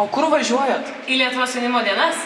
o kur važiuojat? Į lietuvos jaunimo dienas.